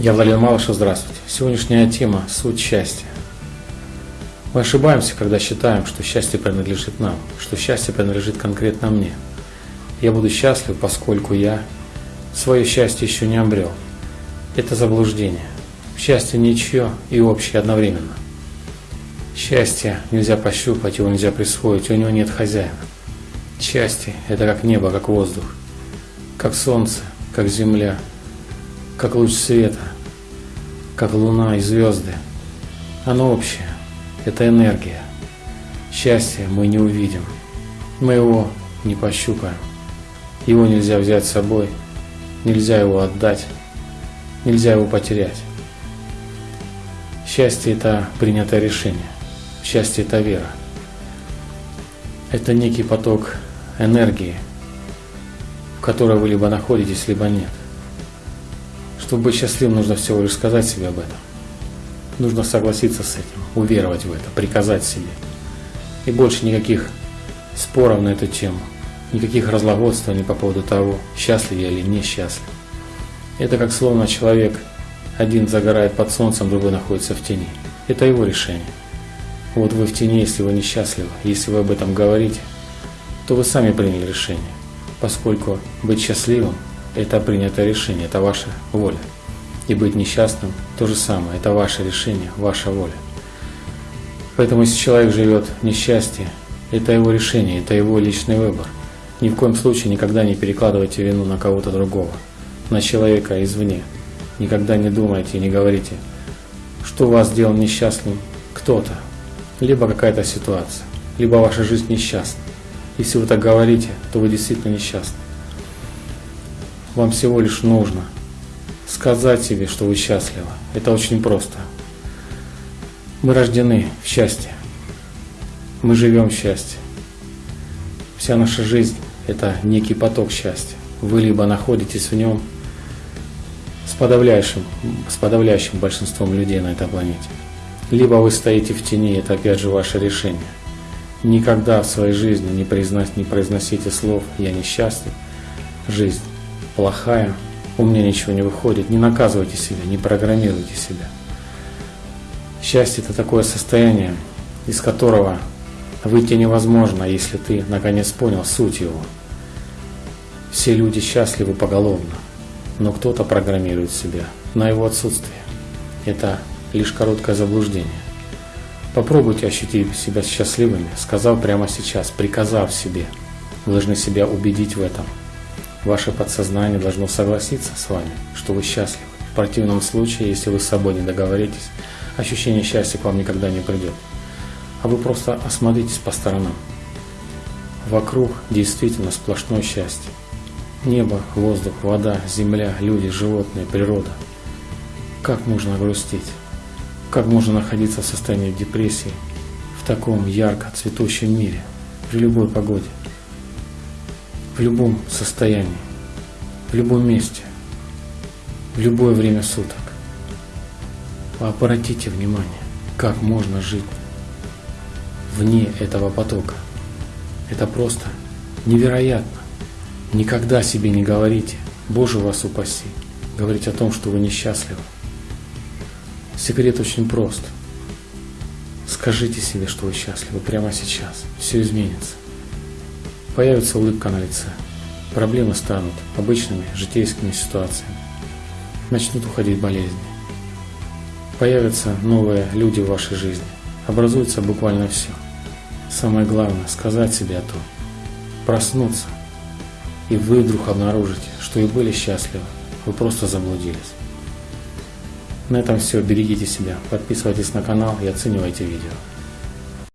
Я Владимир Малышев, здравствуйте. Сегодняшняя тема – суть счастья. Мы ошибаемся, когда считаем, что счастье принадлежит нам, что счастье принадлежит конкретно мне. Я буду счастлив, поскольку я свое счастье еще не обрел. Это заблуждение. Счастье ничье и общее одновременно. Счастье нельзя пощупать, его нельзя присвоить, у него нет хозяина. Счастье – это как небо, как воздух, как солнце, как земля, как луч света, как луна и звезды. Оно общее, это энергия. Счастье мы не увидим, мы его не пощупаем. Его нельзя взять с собой, нельзя его отдать, нельзя его потерять. Счастье – это принятое решение, счастье – это вера. Это некий поток энергии, в которой вы либо находитесь, либо нет. Чтобы быть счастливым, нужно всего лишь сказать себе об этом. Нужно согласиться с этим, уверовать в это, приказать себе. И больше никаких споров на эту тему, никаких разлагодствований по поводу того, счастлив я или несчастлив. Это как словно человек один загорает под солнцем, другой находится в тени. Это его решение. Вот вы в тени, если вы несчастливы, если вы об этом говорите, то вы сами приняли решение, поскольку быть счастливым это принятое решение, это ваша воля. И быть несчастным – то же самое, это ваше решение, ваша воля. Поэтому если человек живет в несчастье, это его решение, это его личный выбор. Ни в коем случае никогда не перекладывайте вину на кого-то другого, на человека извне. Никогда не думайте и не говорите, что вас сделал несчастным кто-то, либо какая-то ситуация, либо ваша жизнь несчастна. Если вы так говорите, то вы действительно несчастны. Вам всего лишь нужно сказать себе, что вы счастливы. Это очень просто. Мы рождены в счастье. Мы живем в счастье. Вся наша жизнь – это некий поток счастья. Вы либо находитесь в нем с подавляющим, с подавляющим большинством людей на этой планете, либо вы стоите в тени, это опять же ваше решение. Никогда в своей жизни не, произнос, не произносите слов «я несчастлив», «жизнь плохая, у меня ничего не выходит. Не наказывайте себя, не программируйте себя. Счастье – это такое состояние, из которого выйти невозможно, если ты наконец понял суть его. Все люди счастливы поголовно, но кто-то программирует себя на его отсутствие. Это лишь короткое заблуждение. Попробуйте ощутить себя счастливыми, сказав прямо сейчас, приказав себе. Вы должны себя убедить в этом – Ваше подсознание должно согласиться с вами, что вы счастливы. В противном случае, если вы с собой не договоритесь, ощущение счастья к вам никогда не придет. А вы просто осмотритесь по сторонам. Вокруг действительно сплошное счастье. Небо, воздух, вода, земля, люди, животные, природа. Как можно грустить? Как можно находиться в состоянии депрессии в таком ярко цветущем мире, при любой погоде? В любом состоянии, в любом месте, в любое время суток. Обратите внимание, как можно жить вне этого потока. Это просто невероятно. Никогда себе не говорите, Боже вас упаси, говорить о том, что вы несчастливы. Секрет очень прост. Скажите себе, что вы счастливы прямо сейчас. Все изменится. Появится улыбка на лице. Проблемы станут обычными житейскими ситуациями. Начнут уходить болезни. Появятся новые люди в вашей жизни. Образуется буквально все. Самое главное – сказать себе о том. Проснуться. И вы вдруг обнаружите, что и были счастливы. Вы просто заблудились. На этом все. Берегите себя. Подписывайтесь на канал и оценивайте видео.